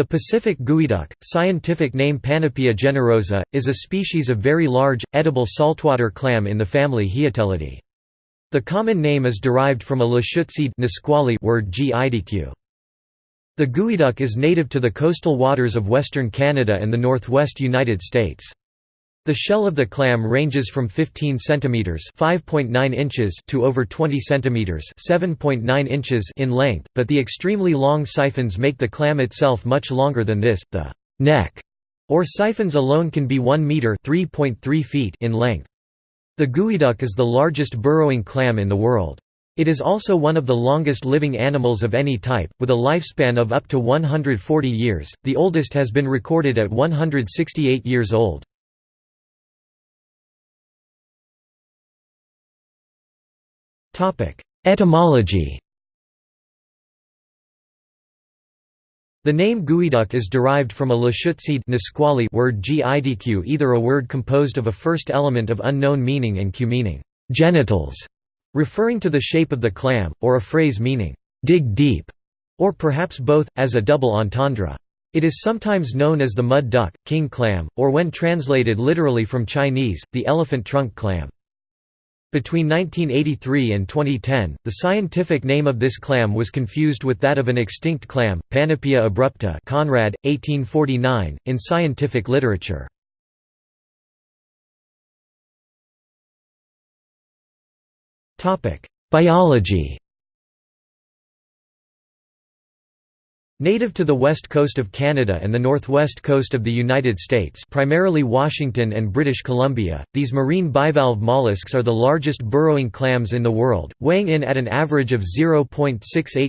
The Pacific geoduck, scientific name Panopea generosa, is a species of very large, edible saltwater clam in the family Hiatellidae. The common name is derived from a Lushootseed word gidq. The geoduck is native to the coastal waters of western Canada and the northwest United States. The shell of the clam ranges from 15 cm (5.9 inches) to over 20 cm (7.9 inches) in length, but the extremely long siphons make the clam itself much longer than this. The neck or siphons alone can be 1 meter (3.3 feet) in length. The geoduck is the largest burrowing clam in the world. It is also one of the longest living animals of any type, with a lifespan of up to 140 years. The oldest has been recorded at 168 years old. Etymology The name geoduck is derived from a Lushootseed Nisqually word gidq either a word composed of a first element of unknown meaning and q meaning genitals, referring to the shape of the clam, or a phrase meaning dig deep, or perhaps both, as a double entendre. It is sometimes known as the mud duck, king clam, or when translated literally from Chinese, the elephant trunk clam. Between 1983 and 2010, the scientific name of this clam was confused with that of an extinct clam, Panopea abrupta Conrad, 1849, in scientific literature. Biology Native to the west coast of Canada and the northwest coast of the United States primarily Washington and British Columbia, these marine bivalve mollusks are the largest burrowing clams in the world, weighing in at an average of 0.68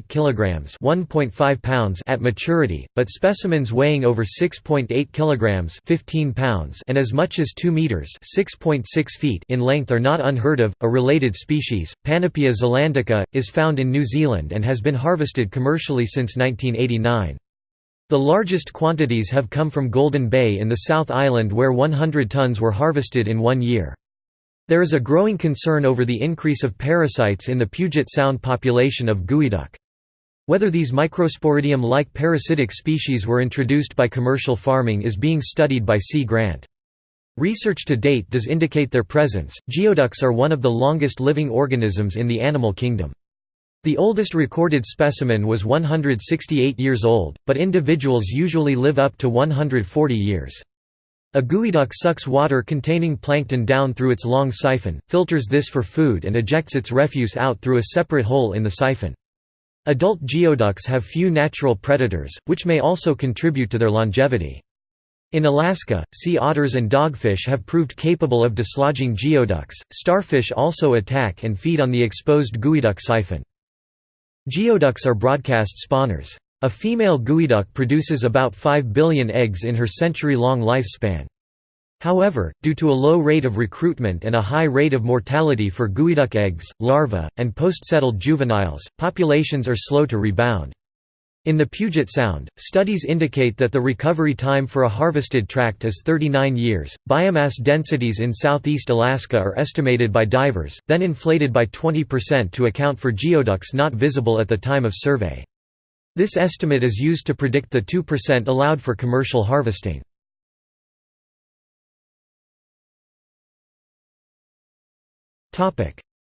kg 1.5 pounds at maturity, but specimens weighing over 6.8 kg 15 pounds and as much as 2 meters 6.6 feet in length are not unheard of. A related species, Panopea zelandica, is found in New Zealand and has been harvested commercially since 1989. The largest quantities have come from Golden Bay in the South Island where 100 tons were harvested in one year. There is a growing concern over the increase of parasites in the Puget Sound population of geoduck. Whether these Microsporidium-like parasitic species were introduced by commercial farming is being studied by C. Grant. Research to date does indicate their presence. Geoducks are one of the longest living organisms in the animal kingdom. The oldest recorded specimen was 168 years old, but individuals usually live up to 140 years. A geoduck sucks water containing plankton down through its long siphon, filters this for food and ejects its refuse out through a separate hole in the siphon. Adult geoducks have few natural predators, which may also contribute to their longevity. In Alaska, sea otters and dogfish have proved capable of dislodging geoducks. Starfish also attack and feed on the exposed geoduck siphon. Geoducks are broadcast spawners. A female geoduck produces about 5 billion eggs in her century-long lifespan. However, due to a low rate of recruitment and a high rate of mortality for geoduck eggs, larvae, and post-settled juveniles, populations are slow to rebound. In the Puget Sound, studies indicate that the recovery time for a harvested tract is 39 years. Biomass densities in southeast Alaska are estimated by divers, then inflated by 20% to account for geoducks not visible at the time of survey. This estimate is used to predict the 2% allowed for commercial harvesting.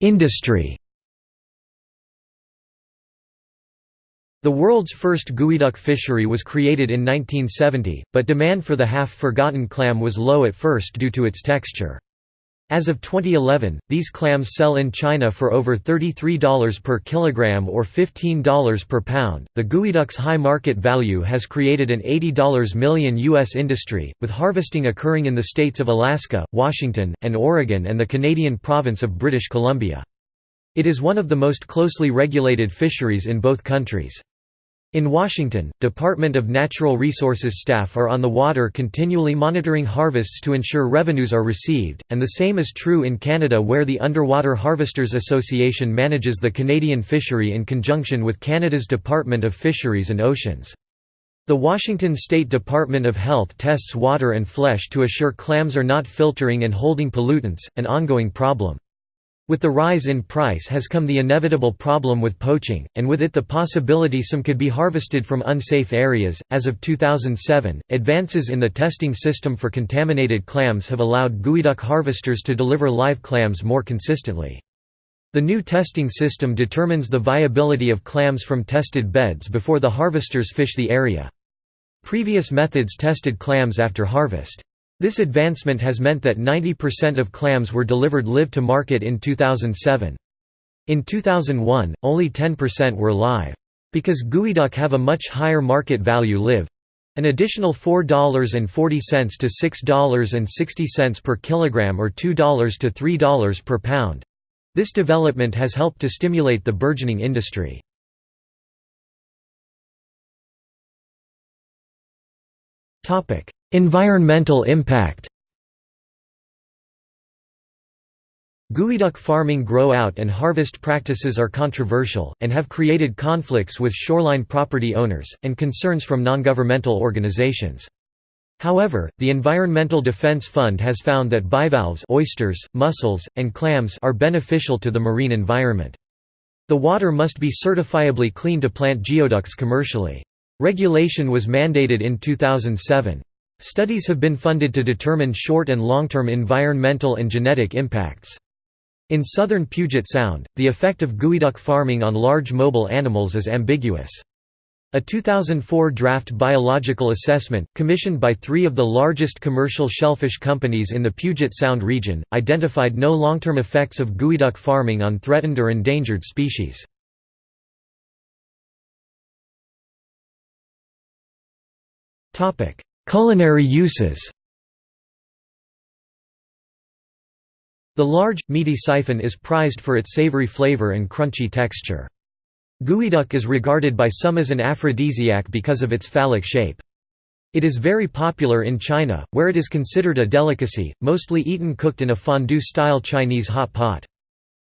Industry The world's first geoduck fishery was created in 1970, but demand for the half-forgotten clam was low at first due to its texture. As of 2011, these clams sell in China for over $33 per kilogram or $15 per pound. The geoduck's high market value has created an $80 million U.S. industry, with harvesting occurring in the states of Alaska, Washington, and Oregon and the Canadian province of British Columbia. It is one of the most closely regulated fisheries in both countries. In Washington, Department of Natural Resources staff are on the water continually monitoring harvests to ensure revenues are received, and the same is true in Canada where the Underwater Harvesters Association manages the Canadian fishery in conjunction with Canada's Department of Fisheries and Oceans. The Washington State Department of Health tests water and flesh to assure clams are not filtering and holding pollutants, an ongoing problem. With the rise in price has come the inevitable problem with poaching, and with it the possibility some could be harvested from unsafe areas. As of 2007, advances in the testing system for contaminated clams have allowed geoduck harvesters to deliver live clams more consistently. The new testing system determines the viability of clams from tested beds before the harvesters fish the area. Previous methods tested clams after harvest. This advancement has meant that 90% of clams were delivered live to market in 2007. In 2001, only 10% were live. Because geoduck have a much higher market value live, an additional $4.40 to $6.60 per kilogram or $2 to $3 per pound. This development has helped to stimulate the burgeoning industry. Environmental impact Geoduck farming grow-out and harvest practices are controversial, and have created conflicts with shoreline property owners, and concerns from non-governmental organizations. However, the Environmental Defense Fund has found that bivalves oysters, mussels, and clams are beneficial to the marine environment. The water must be certifiably clean to plant geoducks commercially. Regulation was mandated in 2007. Studies have been funded to determine short and long-term environmental and genetic impacts. In southern Puget Sound, the effect of geoduck farming on large mobile animals is ambiguous. A 2004 draft biological assessment, commissioned by three of the largest commercial shellfish companies in the Puget Sound region, identified no long-term effects of geoduck farming on threatened or endangered species. Culinary uses The large, meaty siphon is prized for its savory flavor and crunchy texture. Geoduck is regarded by some as an aphrodisiac because of its phallic shape. It is very popular in China, where it is considered a delicacy, mostly eaten cooked in a fondue-style Chinese hot pot.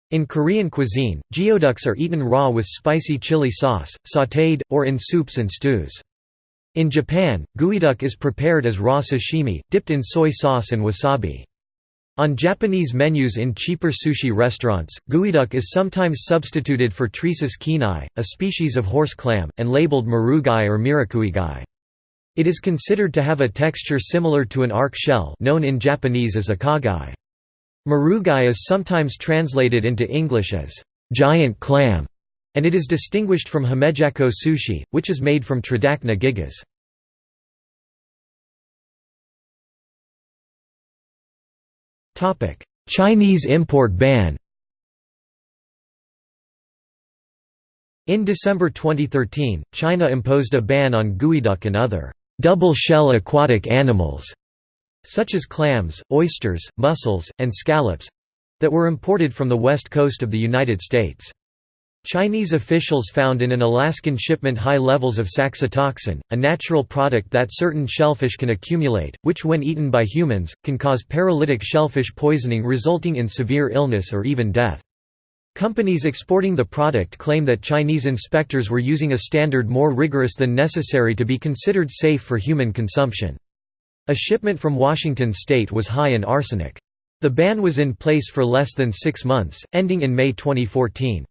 In Korean cuisine, geoducks are eaten raw with spicy chili sauce, sautéed, or in soups and stews. In Japan, geoduck is prepared as raw sashimi, dipped in soy sauce and wasabi. On Japanese menus in cheaper sushi restaurants, geoduck is sometimes substituted for Tresus keenae, a species of horse clam, and labeled marugai or mirukuigai. It is considered to have a texture similar to an arc shell known in Japanese as akagai. Marugai is sometimes translated into English as giant clam and it is distinguished from Himejako sushi, which is made from Tridacna gigas. Chinese import ban In December 2013, China imposed a ban on geoduck and other double-shell aquatic animals, such as clams, oysters, mussels, and scallops—that were imported from the west coast of the United States. Chinese officials found in an Alaskan shipment high levels of saxitoxin, a natural product that certain shellfish can accumulate, which when eaten by humans, can cause paralytic shellfish poisoning resulting in severe illness or even death. Companies exporting the product claim that Chinese inspectors were using a standard more rigorous than necessary to be considered safe for human consumption. A shipment from Washington state was high in arsenic. The ban was in place for less than six months, ending in May 2014.